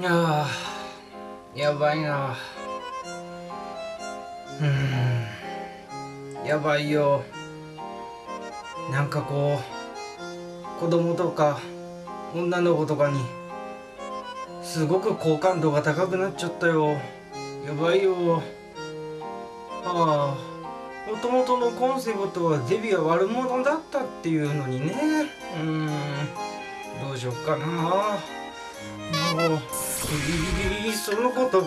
いやばいな。うん。やばいよ。なんかこう子供とか女の子とかにすごく好感度が高くなっちゃったよ。やばいよ。ああもともとのコンセプトはデビは悪者だったっていうのにね。うん。どうしよっかな。もういそのことを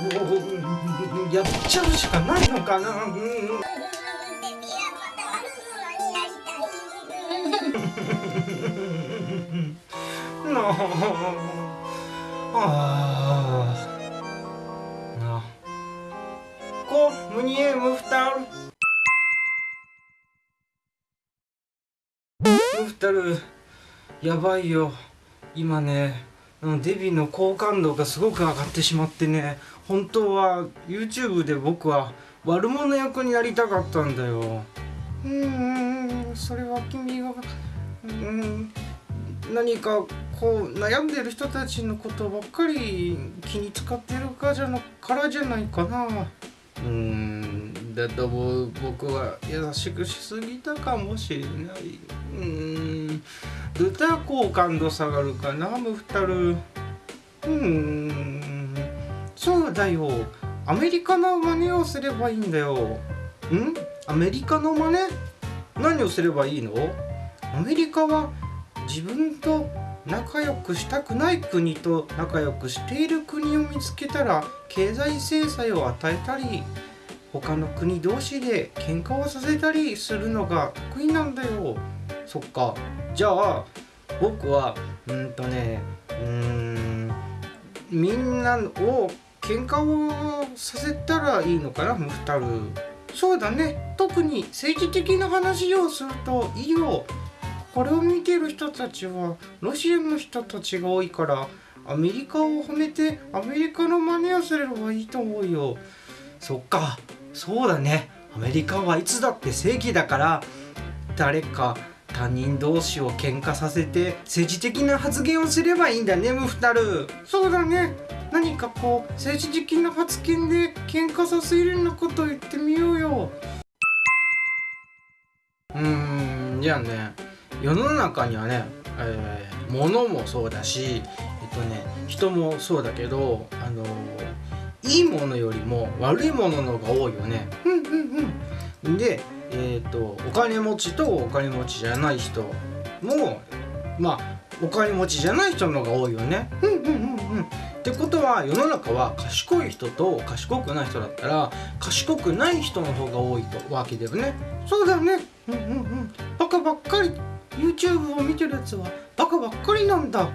やっちゃうしかないのかな。う んなあ。なこムニエムフタル。ムフタル。やばいよ。今ね。デビの好感度がすごく上がってしまってね本当は YouTube で僕は悪者役になりたかったんだよ。うんそれは君がうん何かこう悩んでる人たちのことばっかり気に使ってるかじゃなからじゃないかな。うーんだと僕は優しくしすぎたかもしれないうーん。歌好感度下がるかなムフタルうーん。そうだよアメリカの真似をすればいいん。だよん。アメリカの真似何をすればいいのアメリカは自分と仲良くしたくない国と仲良くしている国を見つけたら経済制裁を与えたり他の国同士で喧嘩をさせたりするのが得意なんだよ。そっか。じゃあ僕はうんとねうんみんなを喧嘩をさせたらいいのかなムフタルそうだね。特に政治的な話をするといいよ。これを見てる人たちはロシアの人たちが多いからアメリカを褒めてアメリカの真似をすればいいと思うよ。そっか。そうだね。アメリカはいつだって正義だから誰か他人同士を喧嘩させて政治的な発言をすればいいんだねムフタル。そうだね。何かこう政治的な発言で喧嘩させるようなことを言ってみようよ。うーんじゃあね世の中にはね、えー、物もそうだしえっとね人もそうだけどあのいいものよりも悪いものの方が多いよね。うんうんうん、で、えーと、お金持ちとお金持ちじゃない人もまあお金持ちじゃない人の方が多いよね。うんうんうんうん。ってことは世の中は賢い人と賢くない人だったら賢くない人の方が多いとわけだよね。そうだよね。うんうんうん。バカばっかり YouTube を見てるやつはバカばっかりなんだ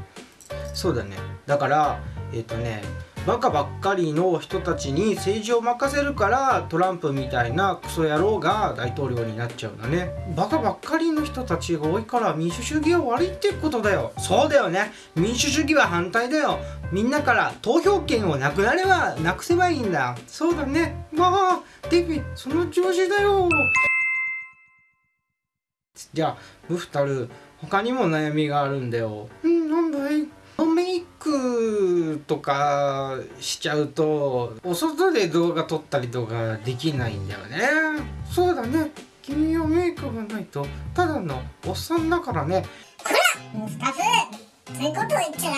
そうだねだからえっ、ー、とねバカばっかりの人たちに政治を任せるからトランプみたいなクソ野郎が大統領になっちゃうんだね。バカばっかりの人たちが多いから民主主義は悪いってことだよ。そうだよね。民主主義は反対だよ。みんなから投票権をなくなればなくせばいいんだ。そうだね。まあデビその調子だよ。じゃあムフタル他にも悩みがあるんだよ。うんなんだい？クとかしちゃうとお外で動画撮ったりとかできないんだよね。そうだね。君はメイクがないとただのおっさんだからね。こらムフタフそういうこと言っちゃダ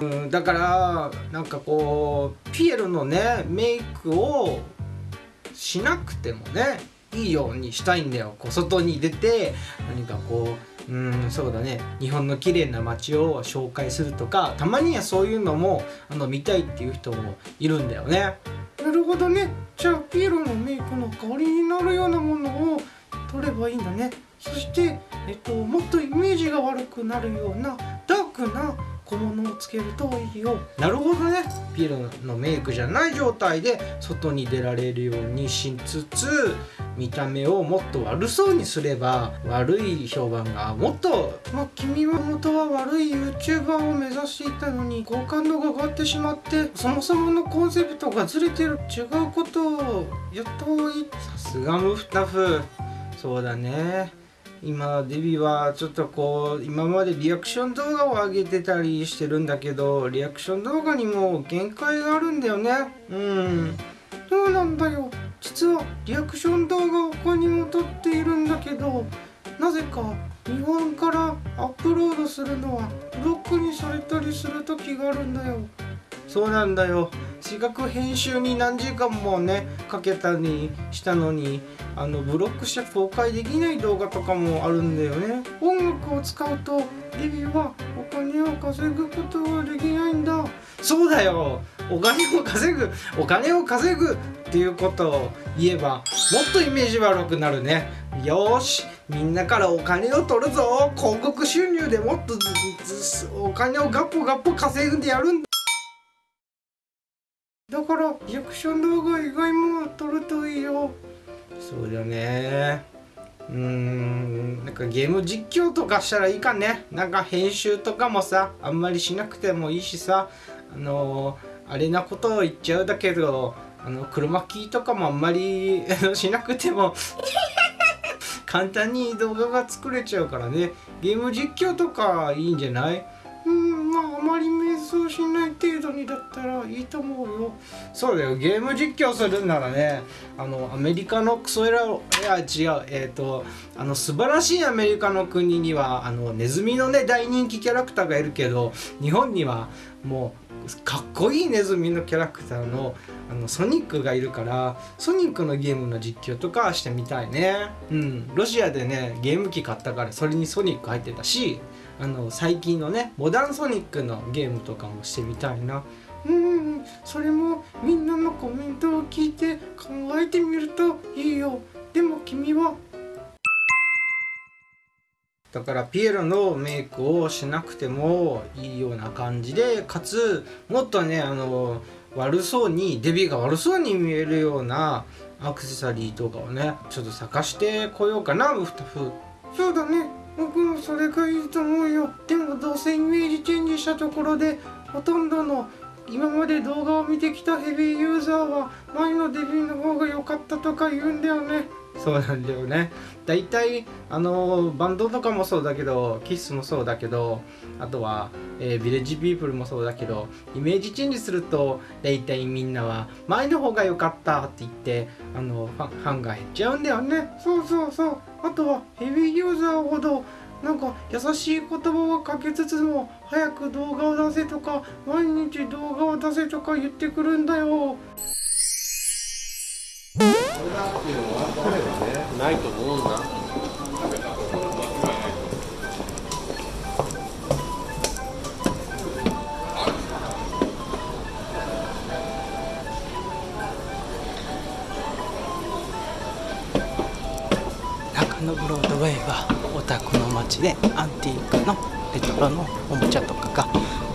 メだよ、うん、だからなんかこうピエロのねメイクをしなくてもねいいようにしたいんだよ。こう外に出て何かこううんそうだね。日本の綺麗な街を紹介するとかたまにはそういうのもあの見たいっていう人もいるんだよね。なるほどね。じゃあピエロのメイクの代わりになるようなものを取ればいいんだね。そして、えっと、もっとイメージが悪くなるようなダークな小物をつけるといいよ。なるほどね。ピエロのメイクじゃない状態で外に出られるようにしつつ見た目をもっと悪そうにすれば悪い評判がもっとまあ君は元は悪い YouTuber を目指していたのに好感度が上がってしまってそもそものコンセプトがずれてる。違うことをやった方がいい。さすがムフタフ。そうだね今デビはちょっとこう今までリアクション動画を上げてたりしてるんだけどリアクション動画にも限界があるんだよね。うん。そうなんだよ。実はリアクション動画を他にも撮っているんだけどなぜか日本からアップロードするのはブロックにされたりする時があるんだよ。そうなんだよ。視覚編集に何時間もねかけたにしたのにあのブロックして公開できない動画とかもあるんだよね。音楽を使うとデビはお金を稼ぐことができないんだ。そうだよ。お金を稼ぐお金を稼ぐっていうことを言えばもっとイメージ悪くなるね。よしみんなからお金を取るぞ。広告収入でもっとお金をガッポガッポ稼ぐんでやるんだ。だからリアクション動画以外も撮るといいよ。そうだね。うーん。なんかゲーム実況とかしたらいいかね。なんか編集とかもさあんまりしなくてもいいしさ。あのー、あれなことを言っちゃうだけどあの車キーとかもあんまり しなくても。簡単に動画が作れちゃうからね。ゲーム実況とかいいんじゃない？うんまああまり迷走しない程度にだったらいいと思うよ。そうだよ。ゲーム実況するんならねあのアメリカのクソエラいや違う。えっ、ー、とあの素晴らしいアメリカの国にはあのネズミのね大人気キャラクターがいるけど日本にはもうかっこいいネズミのキャラクターのあのソニックがいるからソニックのゲームの実況とかしてみたいね。うん。ロシアでねゲーム機買ったからそれにソニック入ってたしあの最近のねモダンソニックのゲームとかもしてみたいな。うんそれもみんなのコメントを聞いて考えてみるといいよ。でも君は。だからピエロのメイクをしなくてもいいような感じでかつもっとねあの悪そうにデビューが悪そうに見えるようなアクセサリーとかをねちょっと探してこようかなウフタフそうだね。僕もそれがいいと思うよ。でもどうせイメージチェンジしたところでほとんどの今まで動画を見てきたヘビーユーザーは前のデビューの方が良かったとか言うんだよね。そうなんだよね。大体あのバンドとかもそうだけどキッスもそうだけどあとは、えー、ビレッジピープルもそうだけどイメージチェンジすると大体みんなは前の方が良かったって言ってあのファンファンが減っちゃうんだよね。そうそうそうあとはヘビーユーザーほどなんか優しい言葉をかけつつも早く動画を出せとか毎日動画を出せとか言ってくるんだよ。ないと思うんだ。たこの街でアンティークのレトロのおもちゃとかが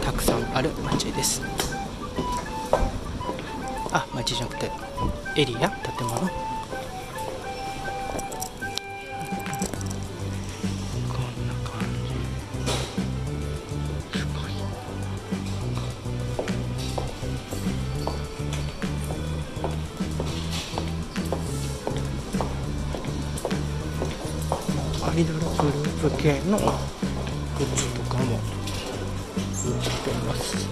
たくさんある街です。あ街じゃなくてエリア建物。系のグッズとかも売ってます。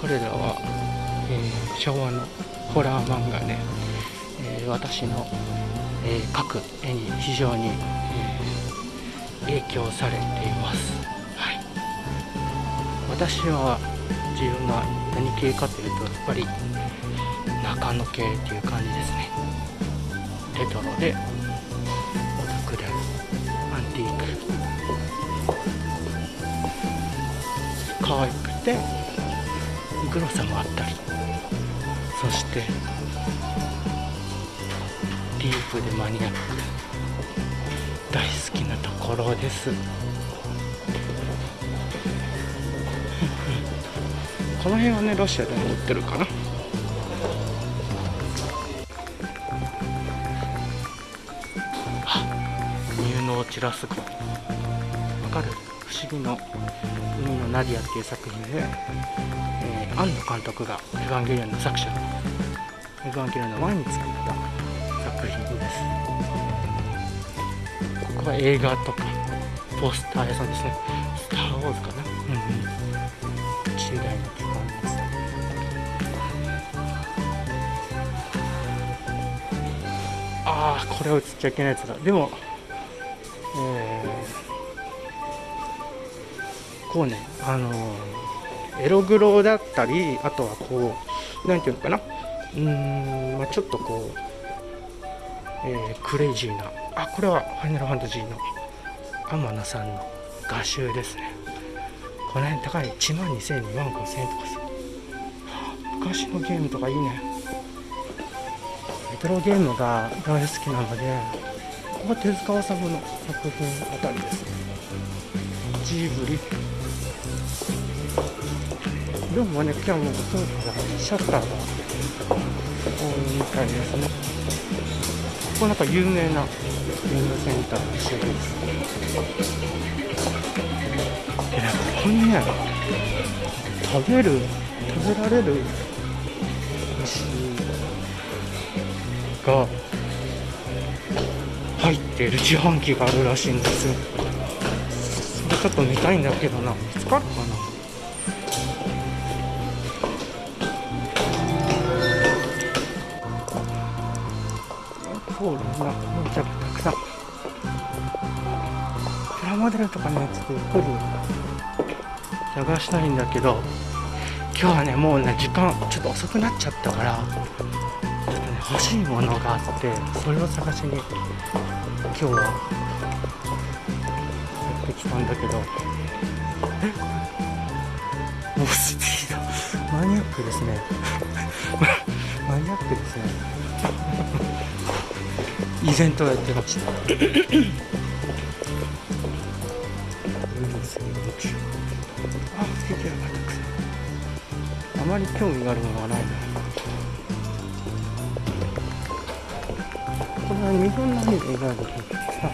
これらは、えー、昭和のホラー漫画で、えー、私の、えー、描く絵に非常に、影響されています、はい、私は自分が何系かというとやっぱり中野系っていう感じですね。レトロでオタクでアンティーク。可愛くてグロさもあったり。そしてディープでマニアック。大好きなころです。この辺はねロシアでも売ってるかな。あニューノーチラス号かる？不思議の海のナディアっていう作品で、えー、庵野監督がエヴァンゲリオンの作者エヴァンゲリオンの前に作った作品ですここは映画とかポスター屋さんですね。スター・ウォーズかな。うんうん10代の時間です。ああこれは映っちゃいけないやつだ。でもえー、こうねあのー、エログロだったりあとはこうなんていうのかな。うん、まあ、ちょっとこう、えー、クレイジーなあこれはファイナルファンタジーの天野さんの画集ですね。この辺高い。1万2000円2万5000円とかさ、はあ、昔のゲームとかいいね。レトロゲームが大好きなのでここは手塚治虫の作品あたりです。ねジブリ。でもね今日もそうからシャッターが多いみたいですね。こなんか有名なゲームセンターらしいですでねここにね食べる食べられる虫が入ってる自販機があるらしいんですよ。それちょっと見たいんだけどな。見つかるかな。そうだなめちゃくたくさんプラモデルとかねちょっとゆっくり探したいんだけど今日はねもうね時間ちょっと遅くなっちゃったからちょっとね欲しいものがあってそれを探しに今日はやってきたんだけどえ？もうスピード。マニアックですね。マニアックですね。イベントをやってました。あまり興味があるものはないなこれは日本のアニメがあるけどさ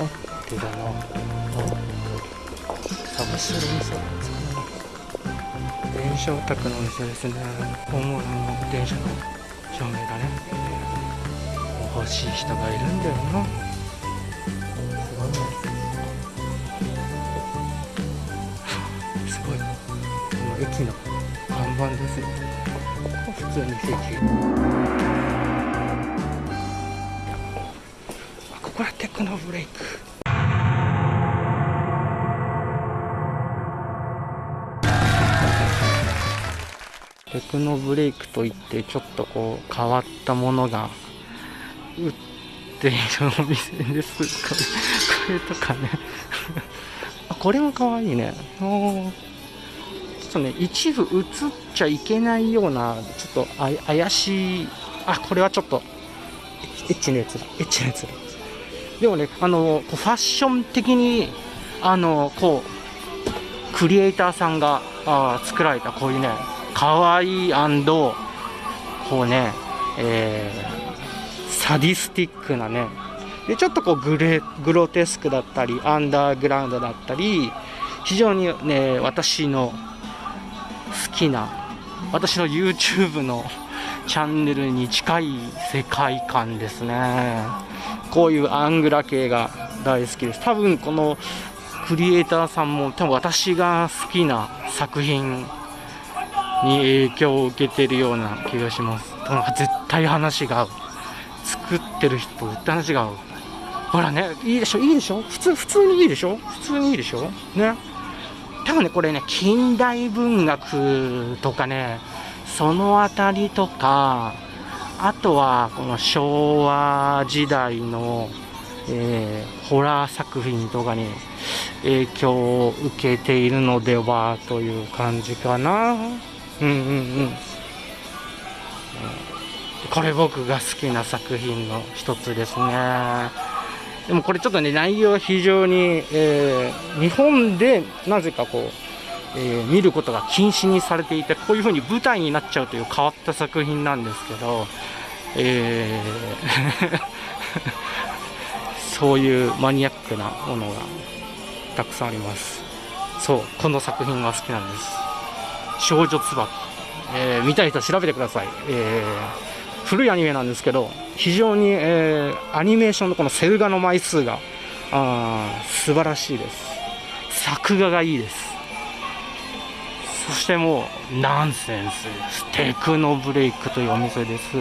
あってだな。あ探してる店なんですかね電車オタクのお店ですね。本物の電車の照明だね。欲しい人がいるんだよな。すごい。ねすごい。この駅の看板ですよ。普通に席あここはテクノブレイク。テクノブレイクといってちょっとこう変わったものが売っているお店ですこれこれとかね。あこれもかわいいねちょっとね一部映っちゃいけないようなちょっとあ怪しい。あこれはちょっとエッチなやつだ。エッチなやつだ。でもねあのファッション的にあのこうクリエイターさんがあ作られたこういうねかわいいこうねえー、サディスティックなねでちょっとこうグレグロテスクだったりアンダーグラウンドだったり非常にね私の好きな私の YouTube の チャンネルに近い世界観ですね。こういうアングラ系が大好きです。多分このクリエイターさんも多分私が好きな作品に影響を受けてるような気がします。なんか絶対話が合う。作ってる人と絶対話がほらねいいでしょ？いいでしょ？普通普通にいいでしょ？普通にいいでしょ？ね？多分ねこれね近代文学とかねその辺りとかあとはこの昭和時代の、えー、ホラー作品とかに影響を受けているのではという感じかな。うんうんうん。これ僕が好きな作品の一つですね。でもこれちょっとね内容非常に、えー、日本でなぜかこう、えー、見ることが禁止にされていてこういう風に舞台になっちゃうという変わった作品なんですけど、えー そういうマニアックなものがたくさんあります。そうこの作品が好きなんです。少女椿、えー見たい人調べてください、えー古いアニメなんですけど非常に、えーアニメーションのこのセル画の枚数があ素晴らしいです。作画がいいです。そしてもうナンセンスです。テクノブレイクというお店です。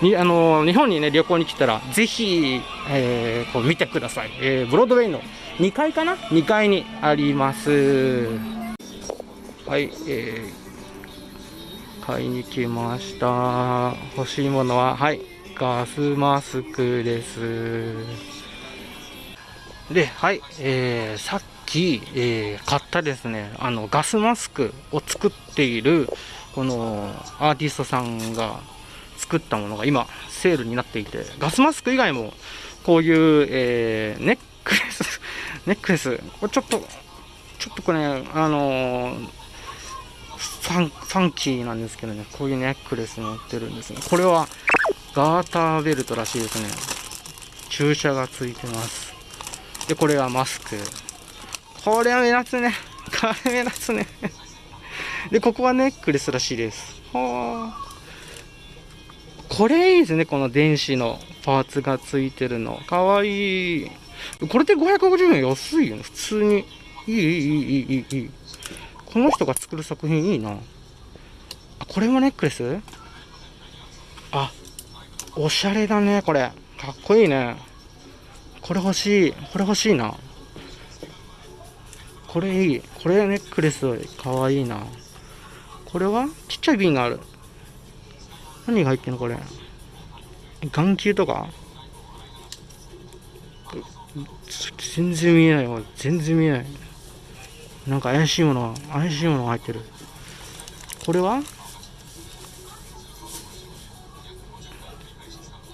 にあの日本にね旅行に来たらぜひ、えーこう見てください、えーブロードウェイの2階かな？2階にあります。はいえー買いに来ました。欲しいものははいガスマスクです。ではい、えーさっき、えー買ったですねあのガスマスクを作っているこのアーティストさんが作ったものが今セールになっていてガスマスク以外もこういう、えーネックレス ネックレスこれちょっとちょっとこれあのーサン、サンキーなんですけどね、こういうネックレス持ってるんですね。これはガーターベルトらしいですね。注射がついてます。で、これはマスク。これは目立つね。これ目立つね。で、ここはネックレスらしいです。はあ。これいいですね。この電子のパーツがついてるの。かわいい。これで550円安いよね。普通に。いい、いい、いい、いい、いい。この人が作る作品いいな。あこれもネックレス？あおしゃれだねこれ。かっこいいね。これ欲しい。これ欲しいな。これいい。これネックレスかわいいな。これは？ちっちゃい瓶がある。何が入ってんのこれ？眼球とか？全然見えない全然見えない。なんか怪しいもの怪しいものが入ってる。これは？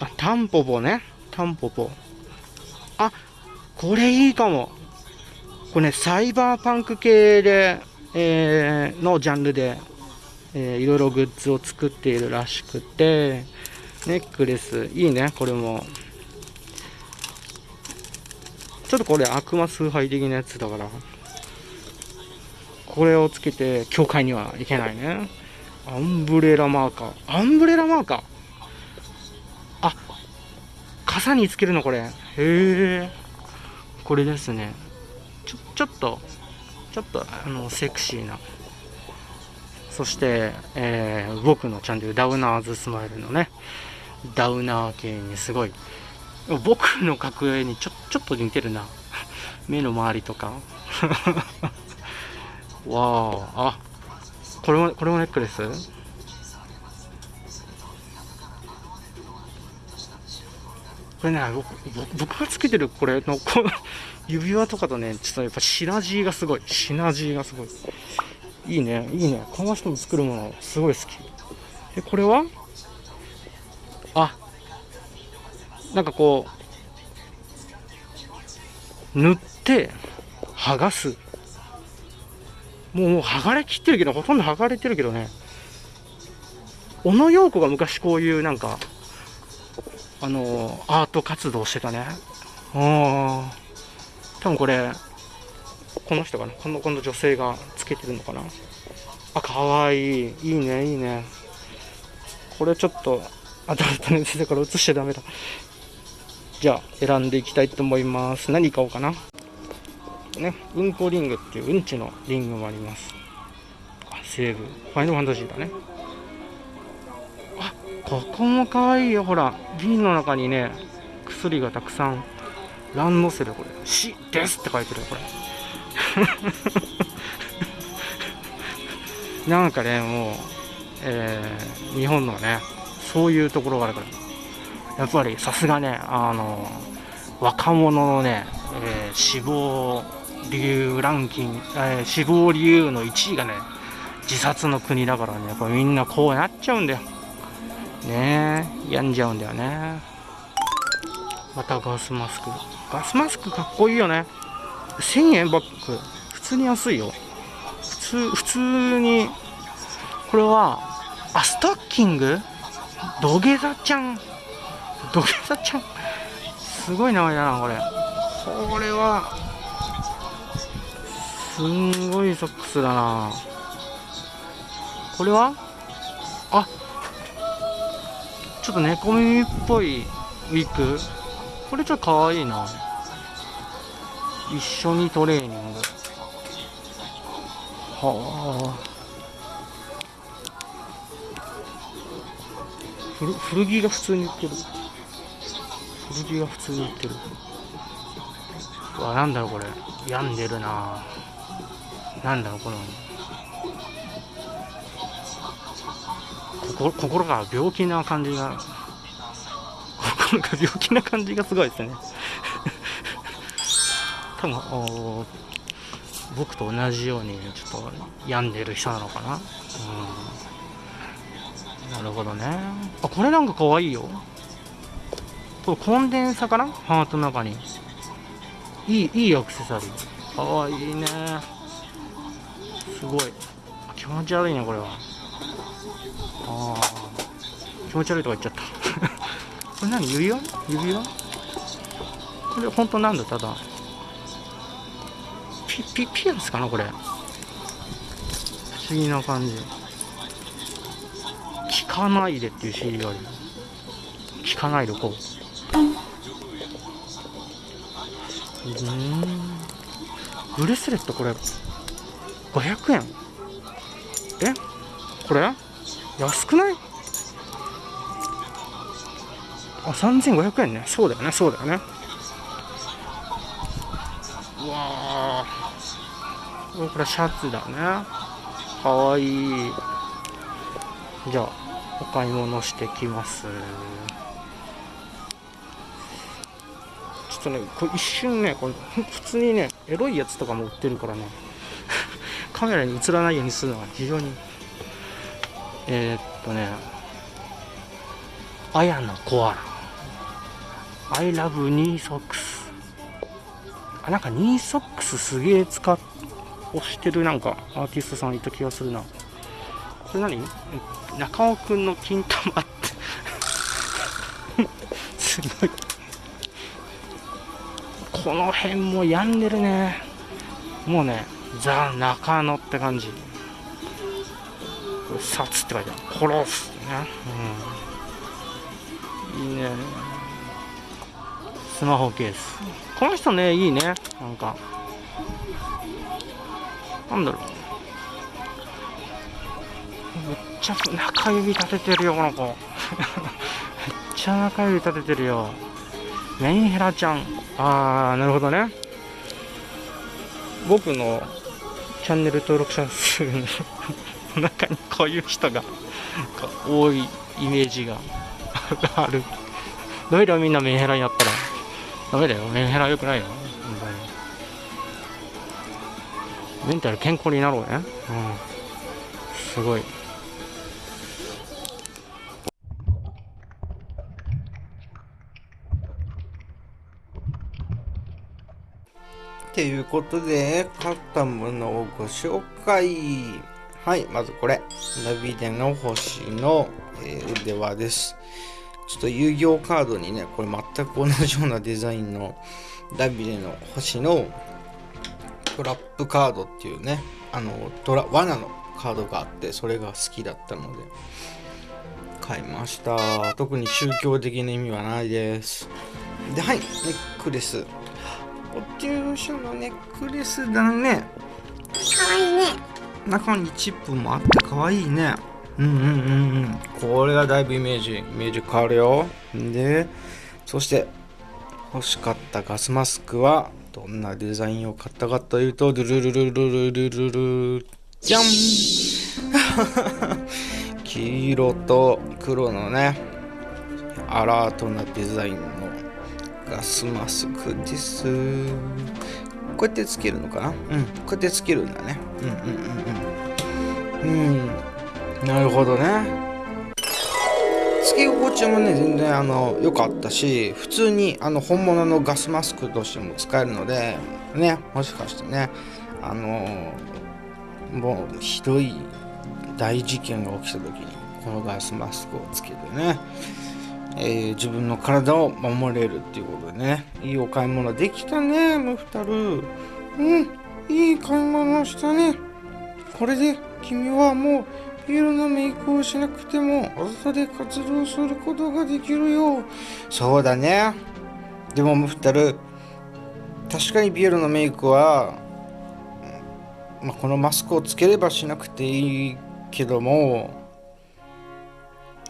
あタンポポね。タンポポ。あこれいいかも。これねサイバーパンク系で、えーのジャンルで、えーいろいろグッズを作っているらしくてネックレス。いいねこれも。ちょっとこれ悪魔崇拝的なやつだから。これをつけて教会にはいけないね。アンブレラマーカー。アンブレラマーカー？あ傘につけるのこれ。へえ。これですね。ちょちょっとちょっとあのセクシーな。そして、えー僕のチャンネルダウナーズスマイルのね。ダウナー系にすごい。僕の格好にちょちょっと似てるな。目の周りとか。わあ。あこれもこれもネックレス？これね僕僕がつけてるこれのこの 指輪とかとねちょっとやっぱシナジーがすごい。シナジーがすごい。いいね。いいね。この人の作るものすごい好き。えこれは？あなんかこう塗って剥がす。もうもう剥がれきってるけどほとんど剥がれてるけどね。小野陽子が昔こういうなんかあのアート活動してたね。ああ多分これこの人かな？このこの女性がつけてるのかな？あかわいい。いいねいいね。これちょっとアダルトのやつだから映しちゃダメだ。じゃあ選んでいきたいと思います。何買おうかな？ねうんこリングっていううんちのリングもあります。セーブファイナルファンタジーだね。あここもかわいいよ。ほら瓶の中にね薬がたくさん。ランドセルこれ「死です」って書いてるこれ。なんかねもう、えー日本のねそういうところがあるから。やっぱりさすがねあの若者のね、えー死亡理由ランキング、えー死亡理由の1位がね自殺の国だからねやっぱみんなこうなっちゃうんだよ。ねえ病んじゃうんだよね。またガスマスク。ガスマスクかっこいいよね。1000円バッグ普通に安いよ。普通普通にこれはあストッキング？土下座ちゃん。土下座ちゃん。すごい名前だなこれ。これはすんごいソックスだな。これは？あちょっと猫耳っぽいウィッグ。これちょっとかわいいな。一緒にトレーニング。はあ。古古着が普通に売ってる。古着が普通に売ってる。うわなんだろうこれ。病んでるな。なんだろうこの心心が病気な感じが心が病気な感じがすごいですね。多分お僕と同じようにちょっと病んでる人なのかな。うん。なるほどね。あこれなんかかわいいよ。これコンデンサかな？ハートの中に。いいいいアクセサリー。かわいいね。すごい。気持ち悪いねこれは。ああ気持ち悪いとか言っちゃった。これ何指輪？指輪？これ本当なんだただ。ピピピアスかなこれ。不思議な感じ。聞かないでっていう CD がある。聞かないでこう。うん。ブレスレットこれ。500円。え？これ？安くない？あ3500円ね。そうだよね。そうだよね。うわー。これシャツだね。かわいい。じゃあお買い物してきます。ちょっとねこれ一瞬ねこれ普通にねエロいやつとかも売ってるからね。カメラに映らないようにするのが非常にえー、っとねあやのコアラ。I love ニーソックスあなんかニーソックスすげえ使っ押してるなんかアーティストさんいた気がするな。これ何？中尾くんの金玉って。すごい。この辺も病んでるね。もうねザ・中野って感じ。これ殺って書いてある。殺すってね、うん、いいね。スマホケース。この人ねいいね。なんか。なんだろう。めっちゃ中指立ててるよこの子。めっちゃ中指立ててるよ。メンヘラちゃん。あーなるほどね。僕のチャンネル登録者数の中にこういう人が多いイメージがある。どういみんなメンヘラになったらダメだよ。メンヘラよくないよ。メンタル健康になろうね。うん。すごい。ていうことで、買ったものをご紹介。はい、まずこれ。ダビデの星の、えー腕輪です。ちょっと遊戯王カードにね、これ全く同じようなデザインのダビデの星のトラップカードっていうね、あの、トラ、罠のカードがあって、それが好きだったので、買いました。特に宗教的な意味はないです。で、はい、ネックレス。お注射のネックレスだね。かわいいね中にチップもあってかわいいね。うんうんうんうん。これがだいぶイメージ、イメージ変わるよ。で、そして欲しかったガスマスクはどんなデザインを買ったかというと、ルルルルルルルルルじゃん黄色と黒のね、アラートなデザインのガスマスクです。こうやってつけるのか？なうん、こうやってつけるんだね。うんうんうんうん。うん、なるほどね。つけ心地もね、全然あの良かったし、普通にあの本物のガスマスクとしても使えるので、ね、もしかしてね、あのもうひどい大事件が起きた時に、このガスマスクをつけてね、えー自分の体を守れるっていうことでね。いいお買い物できたねムフタル。うんいい買い物したね。これで君はもうビールのメイクをしなくても外で活動することができるよ。そうだね。でもムフタル確かにビールのメイクは、まあ、このマスクをつければしなくていいけども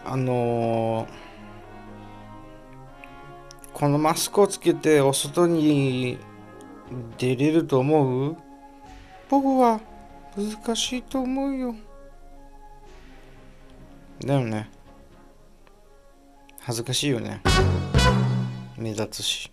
あのーこのマスクをつけてお外に出れると思う？僕は難しいと思うよ。でもね。恥ずかしいよね。目立つし。